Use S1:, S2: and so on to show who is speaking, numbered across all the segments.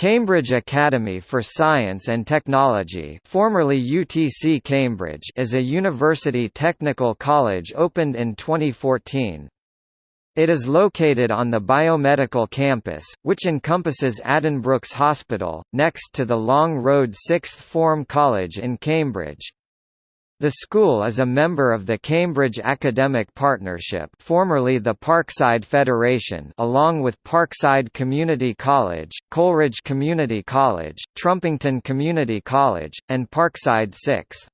S1: Cambridge Academy for Science and Technology formerly UTC Cambridge is a university technical college opened in 2014. It is located on the biomedical campus, which encompasses Addenbrooke's Hospital, next to the Long Road Sixth Form College in Cambridge. The school is a member of the Cambridge Academic Partnership formerly the Parkside Federation along with Parkside Community College, Coleridge Community College, Trumpington Community College, and Parkside 6th.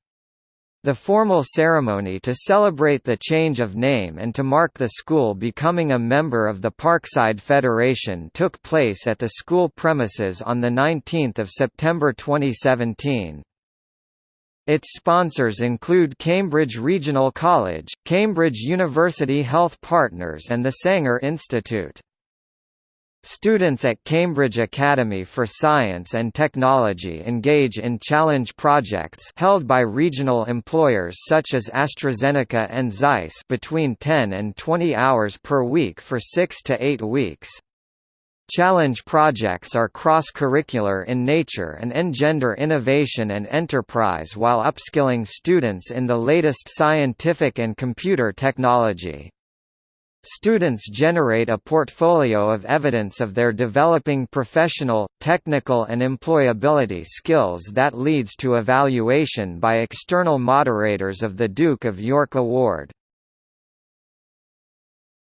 S1: The formal ceremony to celebrate the change of name and to mark the school becoming a member of the Parkside Federation took place at the school premises on 19 September 2017. Its sponsors include Cambridge Regional College, Cambridge University Health Partners and the Sanger Institute. Students at Cambridge Academy for Science and Technology engage in challenge projects held by regional employers such as AstraZeneca and Zeiss between 10 and 20 hours per week for 6 to 8 weeks. Challenge projects are cross-curricular in nature and engender innovation and enterprise while upskilling students in the latest scientific and computer technology. Students generate a portfolio of evidence of their developing professional, technical and employability skills that leads to evaluation by external moderators of the Duke of York Award.